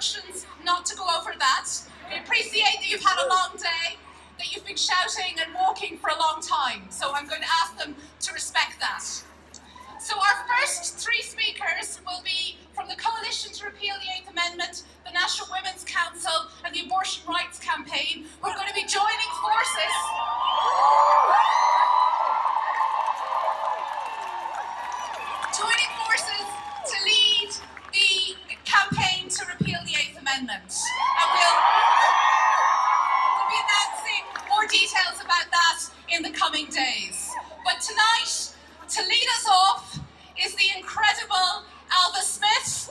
instructions not to go over that. We appreciate that you've had a long day, that you've been shouting and walking for a long time, so I'm going to ask them to respect that. So our first three speakers will be from the Coalition to Repeal the Eighth Amendment, the National Women's Council and the Abortion Rights Campaign. We're going to be joining forces. Coming days. But tonight, to lead us off, is the incredible Ailbhe Smyth.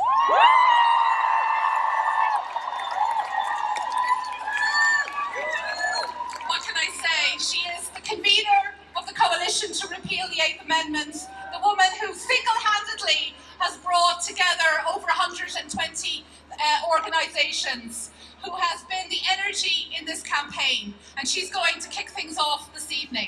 What can I say? She is the convener of the Coalition to Repeal the Eighth Amendment, the woman who single-handedly has brought together over 120 uh, organisations, who has been the energy in this campaign, and she's going to kick things off this evening.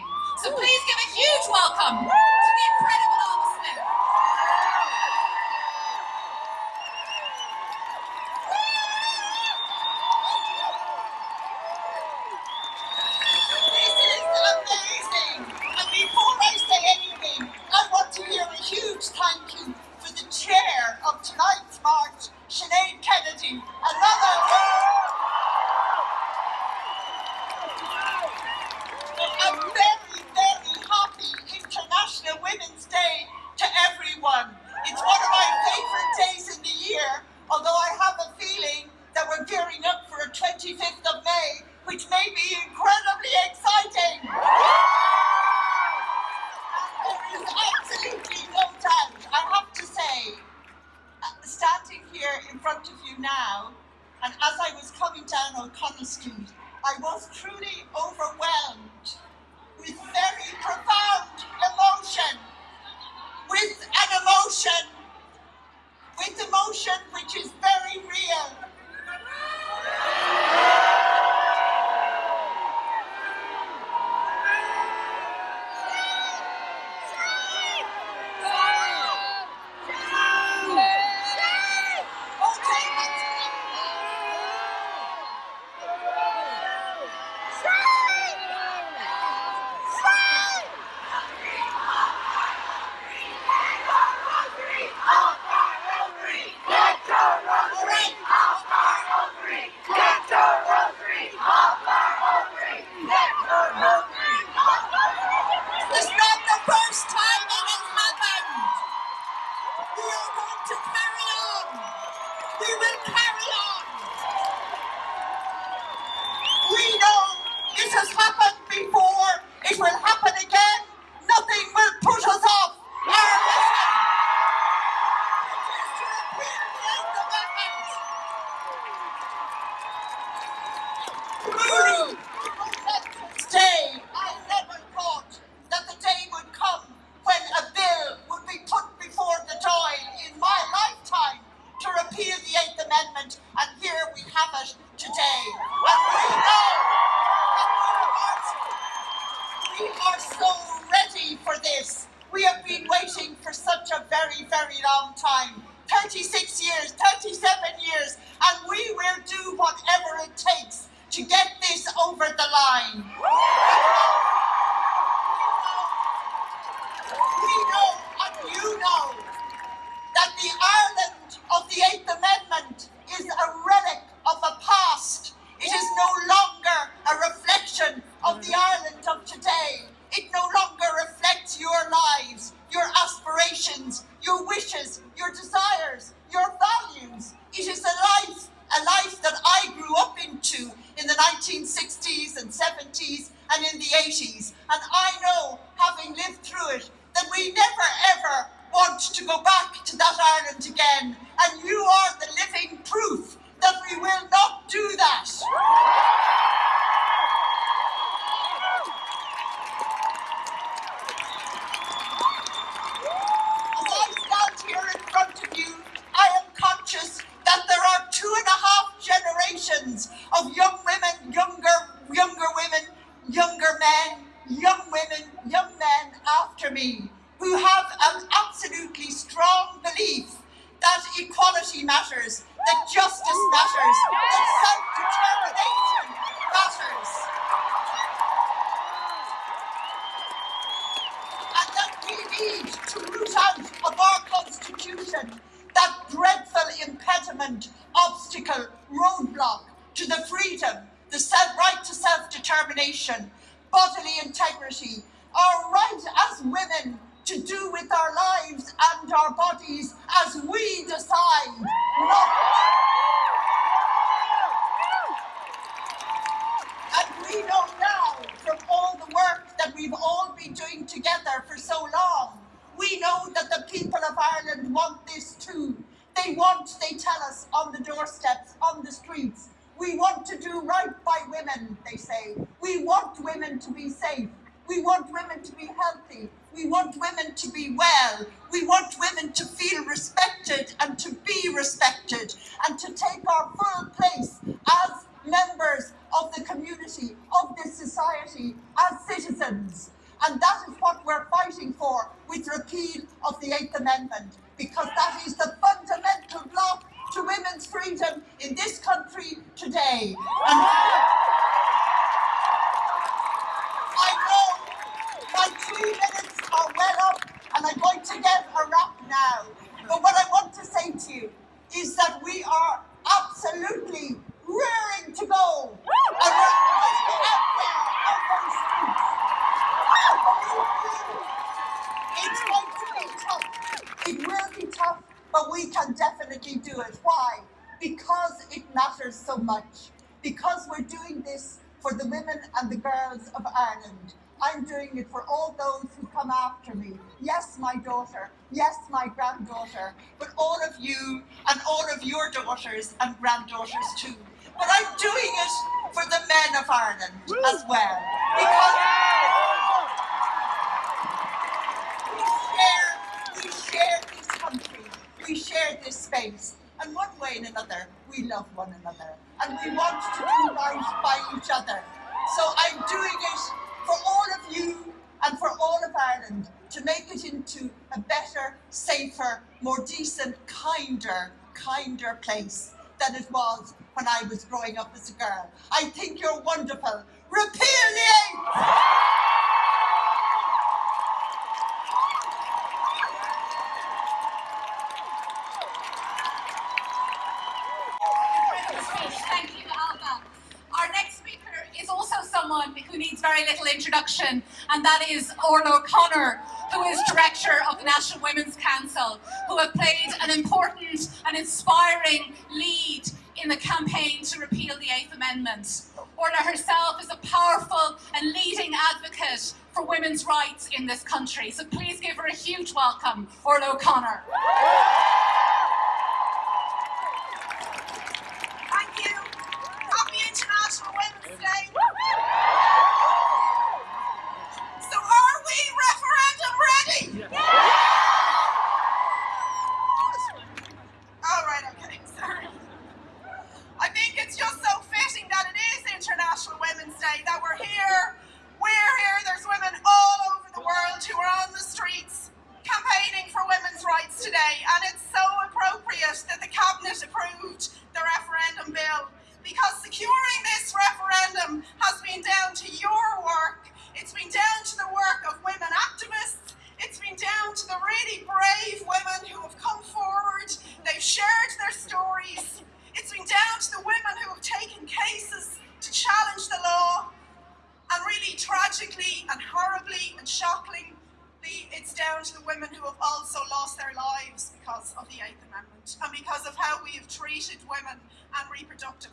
Line. We know, and you know, that the Ireland of the Eighth Amendment is a relic of a past. It is no longer a reflection of the Ireland of today. It no longer reflects your lives, your aspirations, your wishes, your desires, your values. It is a life, a life that I grew up into in the 1960s and 70s and in the 80s. And I know, having lived through it, that we never ever want to go back to that Ireland again. And you are the living proof that we will not do that. As I stand here in front of you, I am conscious that there are two and a half generations of young women, younger, younger women, younger men, young women, young men after me who have an absolutely strong belief that equality matters, that justice matters, that self-determination matters. And that we need to root out of our constitution that dreadful impediment, obstacle, roadblock to the freedom, the right to self-determination, bodily integrity, our right as women to do with our lives and our bodies as we decide, not And we know now from all the work that we've all been doing together for so long, we know that the people of Ireland want this too. They want, they tell us, on the doorsteps, on the streets. We want to do right by women, they say. We want women to be safe. We want women to be healthy. We want women to be well. We want women to feel respected and to be respected and to take our full place as members of the community, of this society, as citizens. And that is what we're fighting for with repeal of the Eighth Amendment, because that is the fundamental block to women's freedom in this country today. And I know my three minutes are well up, and I'm going to get a wrap now. But what I want to say to you is that we are absolutely rearing to go. And we're to be out there on streets. It's going to be tough. It will be tough, but we can definitely do it. Why? Because it matters so much. Because we're doing this for the women and the girls of Ireland. I'm doing it for all those who come after me. Yes, my daughter. Yes, my granddaughter. But all of you all of your daughters and granddaughters too. But I'm doing it for the men of Ireland as well. Because we share, we share this country. We share this space. And one way and another, we love one another. And we want to do right by each other. So I'm doing it for all of you and for all of Ireland to make it into a better, safer, more decent, kinder, kinder place than it was when I was growing up as a girl. I think you're wonderful. Repeal the eighth! Thank you, Ailbhe. Our next speaker is also someone who needs very little introduction, and that is Orla O'Connor, who is Director of the National Women's Council, who have played an important and inspiring lead in the campaign to repeal the Eighth Amendment. Orla herself is a powerful and leading advocate for women's rights in this country. So please give her a huge welcome, Orla O'Connor. Thank you. Happy International Women's Day.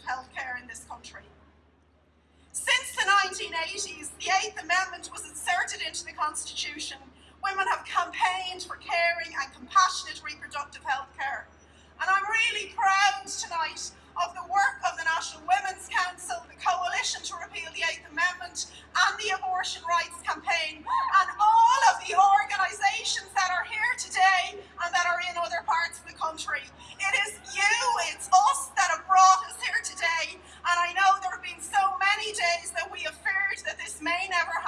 Reproductive health care in this country. Since the 1980s, the Eighth Amendment was inserted into the Constitution. Women have campaigned for caring and compassionate reproductive health care. And I'm really proud tonight of the work of the National Women's Council, the Coalition to Repeal the Eighth Amendment, and the Abortion Rights Campaign, and all of the organisations that are here today and that are in other parts of the country. It is you, it's us that have brought us here today, and I know there have been so many days that we have feared that this may never happen.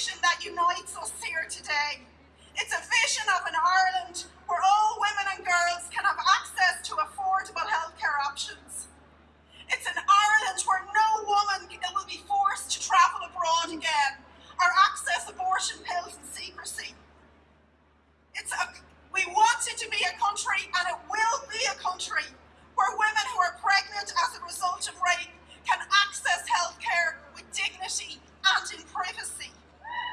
vision that unites us here today. It's a vision of an Ireland where all women and girls can have access to affordable healthcare options. It's an Ireland where no woman will be forced to travel abroad again or access abortion pills in secrecy. It's a, we want it to be a country, and it will be a country, where women who are pregnant as a result of rape can access healthcare with dignity and in privacy.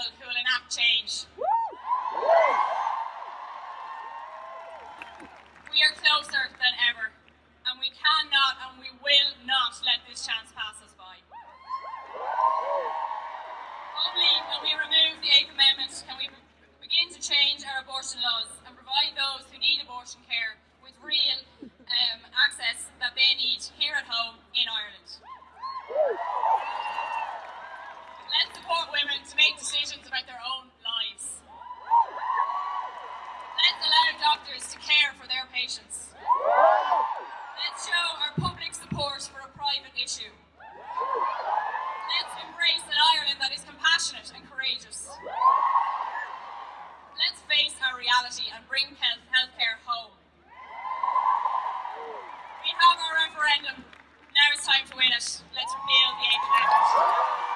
people who will change. We are closer than ever, and we cannot and we will not let this chance pass us by. Only when we remove the Eighth Amendment can we begin to change our abortion laws and provide those who need abortion care with real um, access that they need doctors to care for their patients. Let's show our public support for a private issue. Let's embrace an Ireland that is compassionate and courageous. Let's face our reality and bring health healthcare home. We have our referendum. Now it's time to win it. Let's repeal the Eighth Amendment.